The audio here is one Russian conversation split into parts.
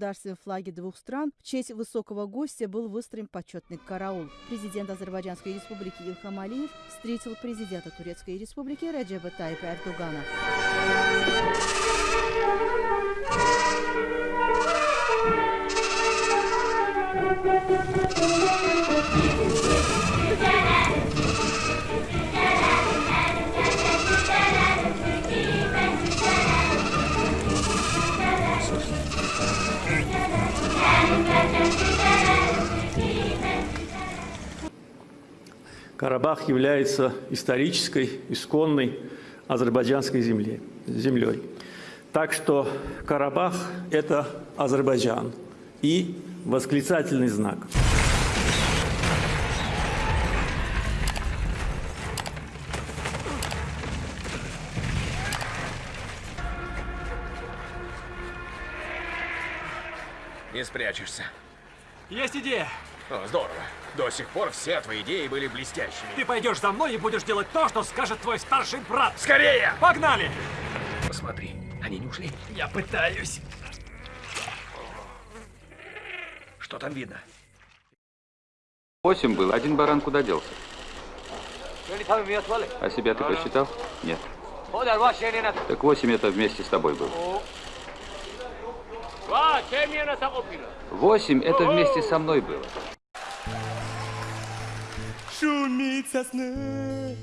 государственные флаги двух стран, в честь высокого гостя был выстроен почетный караул. Президент Азербайджанской республики Илхам Алиев встретил президента Турецкой республики Раджеба Тайпа Эрдогана. Карабах является исторической, исконной азербайджанской земле, землей. Так что Карабах – это Азербайджан и восклицательный знак. Не спрячешься. Есть идея. О, здорово. До сих пор все твои идеи были блестящими. Ты пойдешь за мной и будешь делать то, что скажет твой старший брат. Скорее! Погнали! Посмотри, они не ушли. Я пытаюсь. Что там видно? Восемь был, один баран куда делся? А себя ты посчитал? Нет. Так восемь это вместе с тобой был. Восемь это вместе со мной было. Шумит сосна,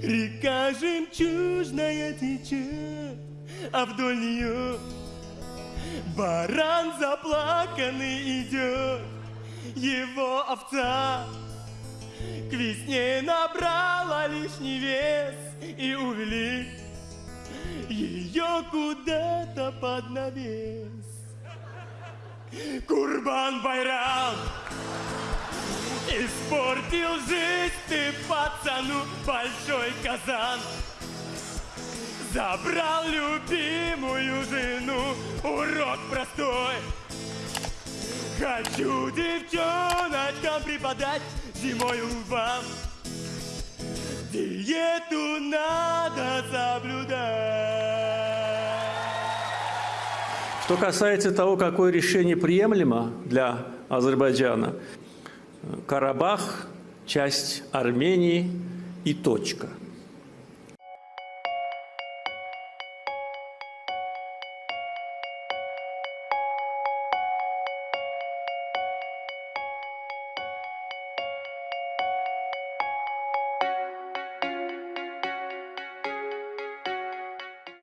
река жемчужная течет, а вдоль нее баран заплаканный идет. Его овца к весне набрала лишний вес и увели ее куда-то под навес. Курбан Байрам! Испортил жизнь ты пацану большой казан. Забрал любимую жену, урок простой. Хочу девчоночкам преподать зимою вам Диету надо соблюдать. Что касается того, какое решение приемлемо для Азербайджана, Карабах – часть Армении и точка –